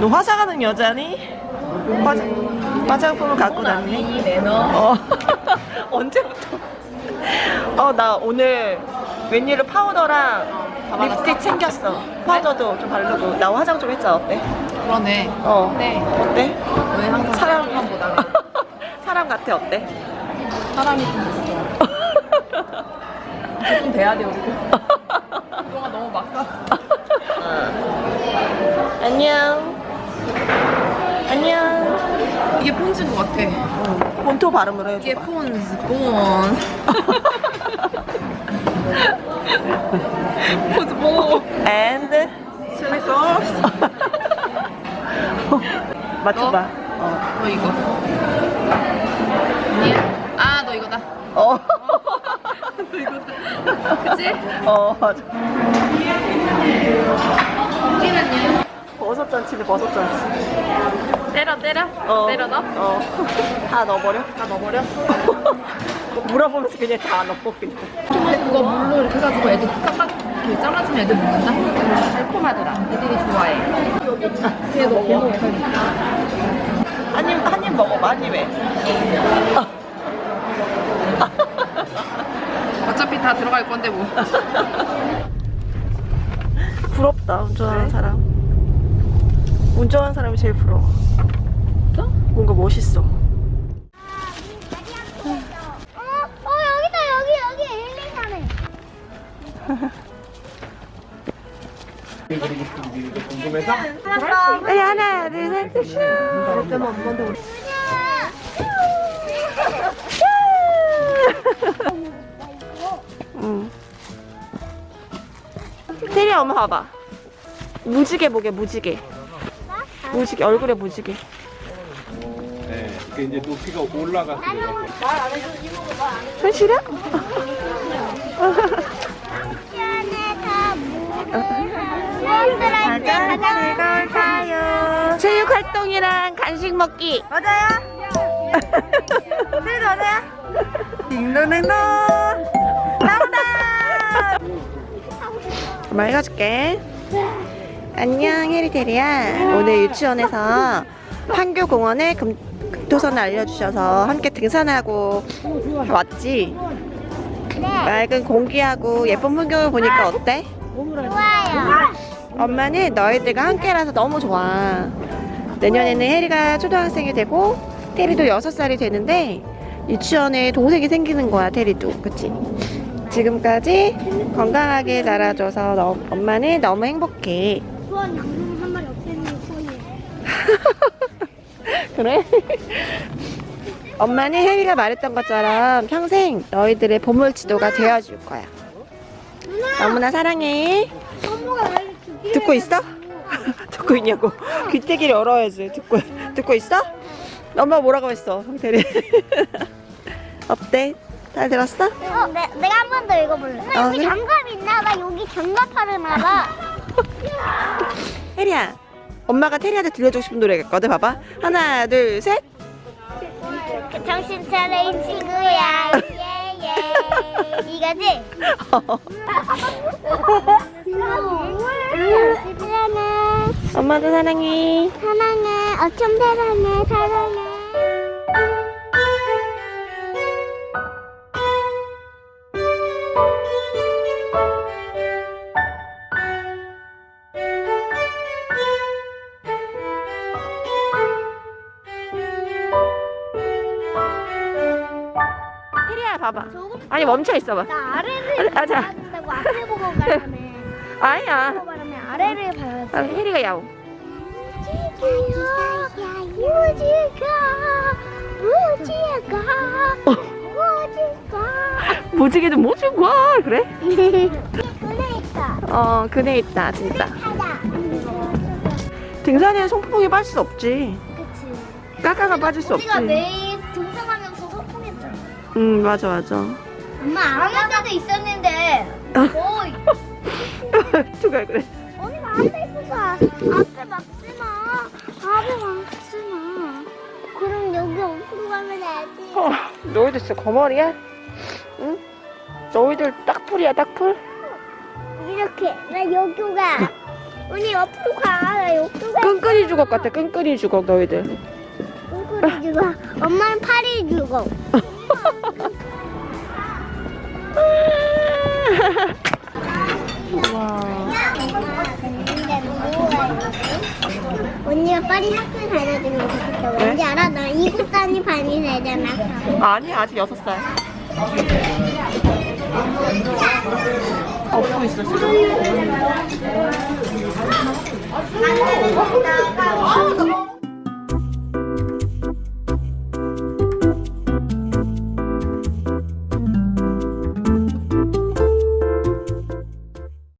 너 화장하는 여자니? 화장, 화장품을 갖고 매너. 어. 언제부터? 어, 나 오늘 웬일로 파우더랑 립스틱 챙겼어. 파우더도 좀 바르고. 나 화장 좀 했잖아. 어때? 그러네. 어. 네. 어때? 왜 항상 사람. 사람만 보다가 사람 같아. 어때? 사람이 좀 있어. 좀 돼야 돼 우리. 그동안 너무 막 사. 안녕. 안녕. 이게 폰즈인 것 같아. 응. 본토 발음으로 이게 해줘봐. 폰즈, 폰. 폰즈 뭐? And 칠리 소스. 맞춰봐. 어. 너 이거. 아니야? 아, 너 이거다. 어. 너 이거다. 그치? 어, 맞아. 여기는요? 버섯 잔치네, 버섯 잔치. 때려, 때려? 어. 때려 넣어? 어. 다 넣어버려? 다 넣어버려? 물어보면서 그냥 다 넣고 그냥. 근데 그거 물로 이렇게 해가지고 애들 깍깍 이렇게 잘라주면 애들 먹는다? 달콤하더라. 애들이 좋아해. 걔도 걔도 한 입, 한입 먹어봐, 한 입에. 어차피 다 들어갈 건데 뭐. 부럽다, 운전하는 사람. 운전하는 사람이 제일 부러워. 뭔가 멋있어. 어, 어 여기다 여기 여기 1, 2, 3에 빨리 하나, 둘, 셋, 슈. 응. 테리 엄마 봐봐. 무지개 보게 무지개. 무지개 얼굴에 무지개. 네, 이게 이제 높이가 올라갔어요. 현실이야? 시원해서 무엇을 할때 체육 활동이랑 간식 먹기. 맞아요. 테리도 맞아요. 딩동댕동. 나온다. 엄마 읽어줄게. 안녕 해리테리야. 오늘 유치원에서 판교공원에 금, 금토선을 알려주셔서 함께 등산하고 왔지. 맑은 공기하고 예쁜 풍경을 보니까 어때? 좋아요 엄마는 너희들과 함께라서 너무 좋아. 내년에는 혜리가 초등학생이 되고 테리도 6살이 되는데 유치원에 동생이 생기는 거야 테리도 그치? 지금까지 건강하게 자라줘서 너, 엄마는 너무 행복해 수원 양념 한 마리 없애는 소리예요 그래? 엄마는 혜리가 말했던 것처럼 평생 너희들의 보물 지도가 되어줄 거야 너무나 사랑해 죽이려 듣고 있어? 듣고 있냐고 귀때기를 열어야지 듣고 듣고 있어? 엄마 뭐라고 했어 성태리 어때? 잘 들었어? 어, 내, 내가 한 번 더 읽어볼래 아, 여기 그래? 장갑 있나 봐 여기 장갑하려나봐 혜리야 엄마가 테리한테 들려주고 싶은 노래가 있거든 봐봐. 하나 둘셋. 정신 차려 이 친구야. 예예. 이거지? 사랑해. 엄마도 사랑해. 사랑해 어쩜 사랑해. 사랑해 봐봐. 아니 멈춰 있어봐. 나 아래를 아, 자. 된다고 앞에 보고 가라며 아니야. 보고 가라며 아래를 봐야지. 아, 혜리가 야옹. 무지가 무지가 무지가. 무지개도 뭐 주고 그래? 그네 있다. 어 그네 있다 진짜. 하다. 등산에는 송풍이 빠질 수 없지. 그치. 까까가 빠질 수 없지 우리가 매일 응 맞아 맞아. 엄마 안할 때도 있었는데. 거의 누가 그래? 언니 앞에 있어서 앞에 막지마. 앞에 막지마. 그럼 여기 엄청 가면 되지. 어, 너희들 진짜 거머리야? 응? 너희들 딱풀이야 딱풀? 이렇게. 나 여기 가. 언니 옆으로 가. 나 욕조가. 끈끈이 주걱 같아 끈끈이 주걱 너희들 끙끙이 죽어. 엄마는 팔이 죽어. 언니가 빨리 학교 다녀주면 좋겠다. 왜? 왠지 알아? 나 이국 단위 반이 되잖아. 아니 아직 여섯 살 업고 있어 지금